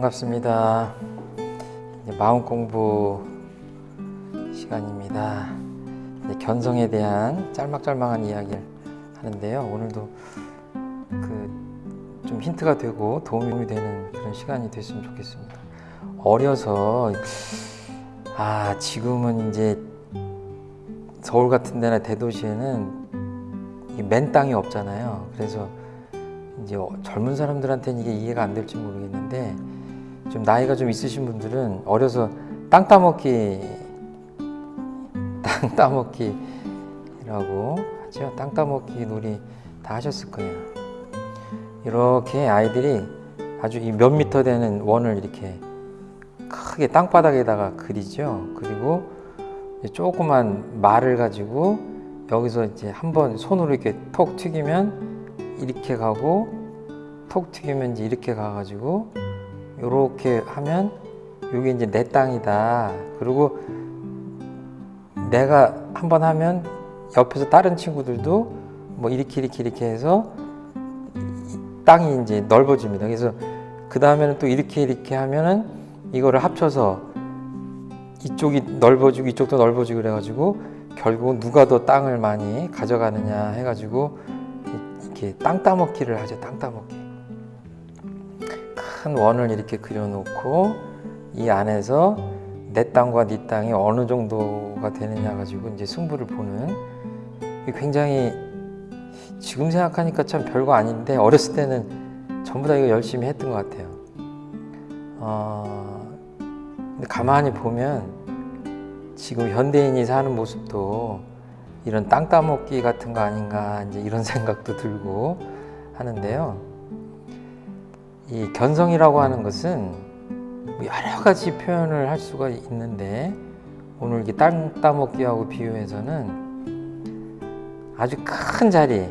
반갑습니다. 마음 공부 시간입니다. 견성에 대한 짤막짤막한 이야기를 하는데요. 오늘도 그 좀 힌트가 되고 도움이 되는 그런 시간이 됐으면 좋겠습니다. 어려서 아 지금은 이제 서울 같은 데나 대도시에는 이맨 땅이 없잖아요. 그래서 이제 어- 젊은 사람들한테는 이게 이해가 안 될지 모르겠는데 좀 나이가 좀 있으신 분들은 어려서 땅 따먹기 땅 따먹기라고 하죠. 땅 따먹기 놀이 다 하셨을 거예요. 이렇게 아이들이 아주 이 몇 미터 되는 원을 이렇게 크게 땅바닥에다가 그리죠. 그리고 조그만 말을 가지고 여기서 이제 한번 손으로 이렇게 톡 튀기면 이렇게 가고 톡 튀기면 이제 이렇게 가가지고 이렇게 하면 이게 이제 내 땅이다. 그리고 내가 한번 하면 옆에서 다른 친구들도 뭐 이렇게 이렇게 이렇게 해서 이 땅이 이제 넓어집니다. 그래서 그 다음에는 또 이렇게 이렇게 하면은 이거를 합쳐서 이쪽이 넓어지고 이쪽도 넓어지고 그래가지고 결국은 누가 더 땅을 많이 가져가느냐 해가지고 이- 이렇게 땅 따먹기를 하죠. 땅 따먹기. 큰 원을 이렇게 그려놓고 이 안에서 내 땅과 네 땅이 어느 정도가 되느냐 가지고 이제 승부를 보는 굉장히 지금 생각하니까 참 별거 아닌데 어렸을 때는 전부 다 이거 열심히 했던 것 같아요. 어, 근데 가만히 보면 지금 현대인이 사는 모습도 이런 땅 따먹기 같은 거 아닌가 이제 이런 생각도 들고 하는데요. 이 견성이라고 하는 것은 뭐 여러 가지 표현을 할 수가 있는데 오늘 이렇게 땅 따먹기하고 비유해서는 아주 큰 자리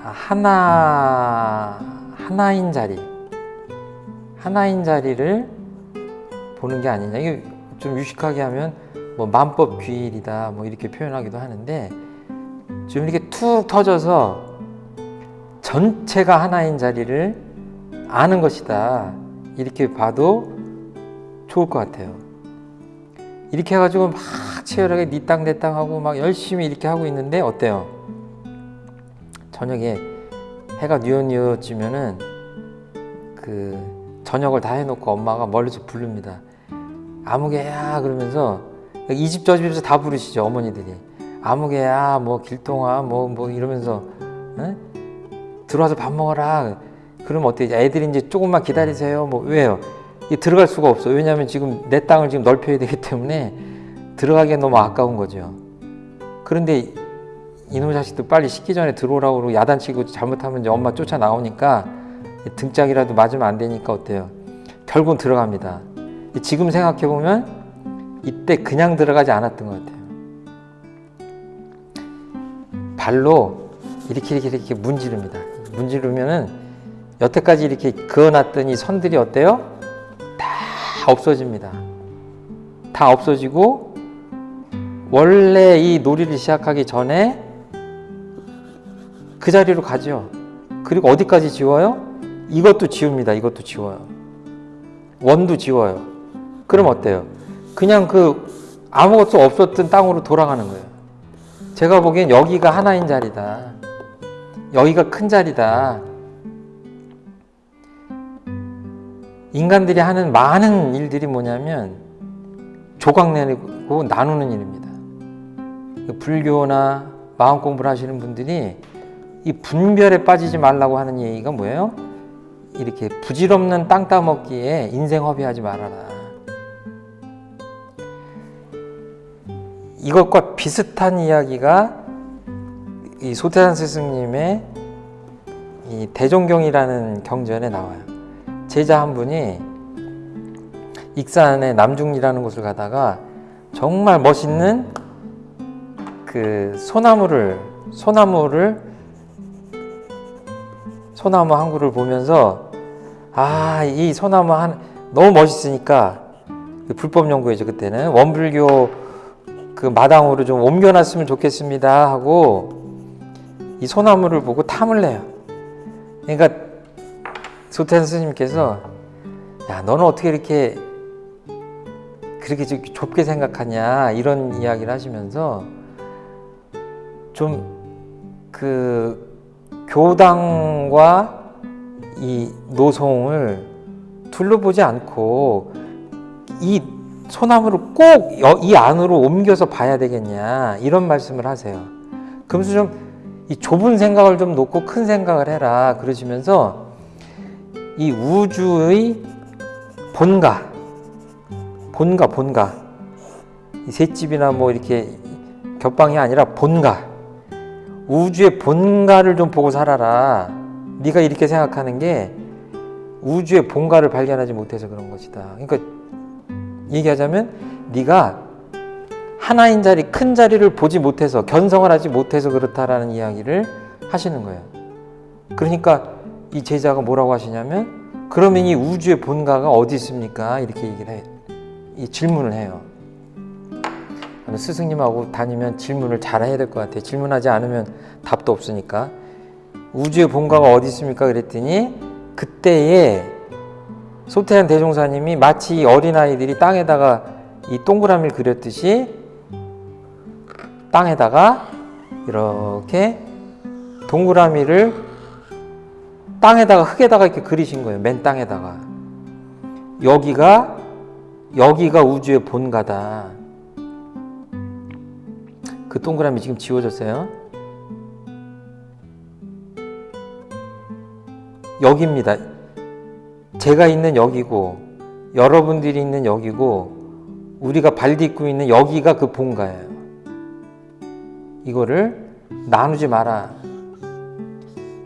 아, 하나 하나인 자리 하나인 자리를 보는 게 아니냐. 이게 좀 유식하게 하면 뭐 만법 귀일이다 뭐 이렇게 표현하기도 하는데 좀 이렇게 툭 터져서 전체가 하나인 자리를 아는 것이다. 이렇게 봐도 좋을 것 같아요. 이렇게 해가지고 막 치열하게 네땅내 땅 하고 막 열심히 이렇게 하고 있는데 어때요? 저녁에 해가 뉘엿뉘엿지면은 그 저녁을 다 해놓고 엄마가 멀리서 부릅니다. 아무개야 그러면서 이 집 저 집에서 다 부르시죠 어머니들이. 아무개야 뭐 길동아 뭐뭐 이러면서 응? 들어와서 밥 먹어라 그럼 어때 애들이 이제 조금만 기다리세요? 뭐 왜요? 이 들어갈 수가 없어. 왜냐하면 지금 내 땅을 지금 넓혀야 되기 때문에 들어가기엔 너무 아까운 거죠. 그런데 이놈 자식도 빨리 식기 전에 들어오라고 그러고 야단치고 잘못하면 이제 엄마 쫓아 나오니까 등짝이라도 맞으면 안 되니까 어때요? 결국은 들어갑니다. 지금 생각해 보면 이때 그냥 들어가지 않았던 것 같아요. 발로 이렇게 이렇게 이렇게 문지릅니다. 문지르면은 여태까지 이렇게 그어놨던 이 선들이 어때요? 다 없어집니다. 다 없어지고 원래 이 놀이를 시작하기 전에 그 자리로 가죠. 그리고 어디까지 지워요? 이것도 지웁니다. 이것도 지워요. 원도 지워요. 그럼 어때요? 그냥 그 아무것도 없었던 땅으로 돌아가는 거예요. 제가 보기엔 여기가 하나인 자리다. 여기가 큰 자리다. 인간들이 하는 많은 일들이 뭐냐면 조각내고 나누는 일입니다. 불교나 마음 공부를 하시는 분들이 이 분별에 빠지지 말라고 하는 얘기가 뭐예요? 이렇게 부질없는 땅 따먹기에 인생 허비하지 말아라. 이것과 비슷한 이야기가 이 소태산 스승님의 이 대종경이라는 경전에 나와요. 제자 한 분이 익산의 남중리라는 곳을 가다가 정말 멋있는 그 소나무를 소나무를 소나무 한 그루를 보면서 아 이 소나무 한 너무 멋있으니까 그 불법 연구이죠 그때는 원불교 그 마당으로 좀 옮겨놨으면 좋겠습니다 하고 이 소나무를 보고 탐을 내요. 그러니까 소태산 스님께서 야 너는 어떻게 이렇게 그렇게 좀 좁게 생각하냐 이런 이야기를 하시면서 좀 그 교당과 이 노송을 둘러보지 않고 이 소나무를 꼭 이 안으로 옮겨서 봐야 되겠냐 이런 말씀을 하세요. 그러면서 좀이 좁은 생각을 좀 놓고 큰 생각을 해라 그러시면서 이 우주의 본가, 본가, 본가. 이 셋집이나 뭐 이렇게 겹방이 아니라 본가. 우주의 본가를 좀 보고 살아라. 네가 이렇게 생각하는 게 우주의 본가를 발견하지 못해서 그런 것이다. 그러니까 얘기하자면 네가 하나인 자리, 큰 자리를 보지 못해서 견성을 하지 못해서 그렇다라는 이야기를 하시는 거예요. 그러니까 이 제자가 뭐라고 하시냐면 그러면 이 우주의 본가가 어디 있습니까? 이렇게 얘기를 해요. 이 질문을 해요. 스승님하고 다니면 질문을 잘 해야 될 것 같아요. 질문하지 않으면 답도 없으니까. 우주의 본가가 어디 있습니까? 그랬더니 그때에 소태한 대종사님이 마치 이 어린아이들이 땅에다가 이 동그라미를 그렸듯이 땅에다가 이렇게 동그라미를 땅에다가 흙에다가 이렇게 그리신 거예요. 맨 땅에다가. 여기가 여기가 우주의 본가다. 그 동그라미 지금 지워졌어요. 여기입니다. 제가 있는 여기고 여러분들이 있는 여기고 우리가 발 딛고 있는 여기가 그 본가예요. 이거를 나누지 마라.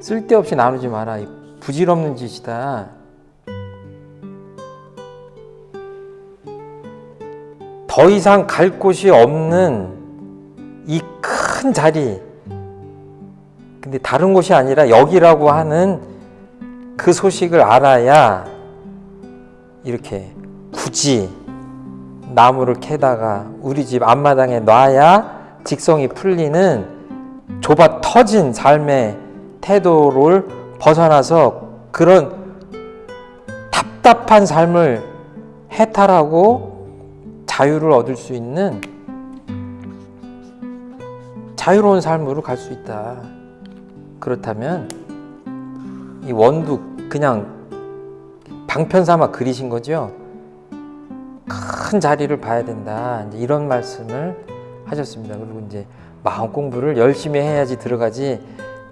쓸데없이 나누지 마라. 부질없는 짓이다. 더 이상 갈 곳이 없는 이 큰 자리. 근데 다른 곳이 아니라 여기라고 하는 그 소식을 알아야 이렇게 굳이 나무를 캐다가 우리 집 앞마당에 놔야 직성이 풀리는 좁아 터진 삶의 태도를 벗어나서 그런 답답한 삶을 해탈하고 자유를 얻을 수 있는 자유로운 삶으로 갈 수 있다. 그렇다면 이 원도 그냥 방편 삼아 그리신 거죠. 큰 자리를 봐야 된다. 이런 말씀을 하셨습니다. 그리고 이제 마음 공부를 열심히 해야지 들어가지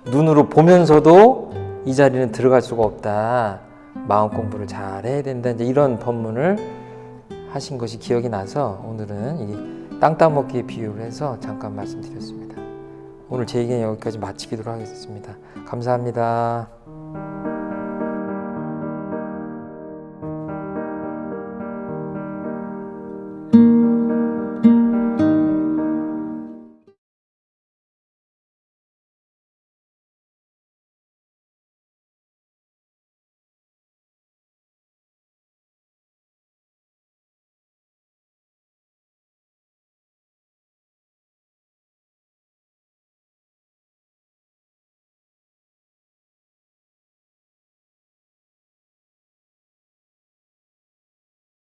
눈으로 보면서도 이 자리는 들어갈 수가 없다. 마음 공부를 잘 해야 된다. 이제 이런 법문을 하신 것이 기억이 나서 오늘은 이 땅 따먹기의 비유를 해서 잠깐 말씀드렸습니다. 오늘 제 얘기는 여기까지 마치기로 하겠습니다. 감사합니다.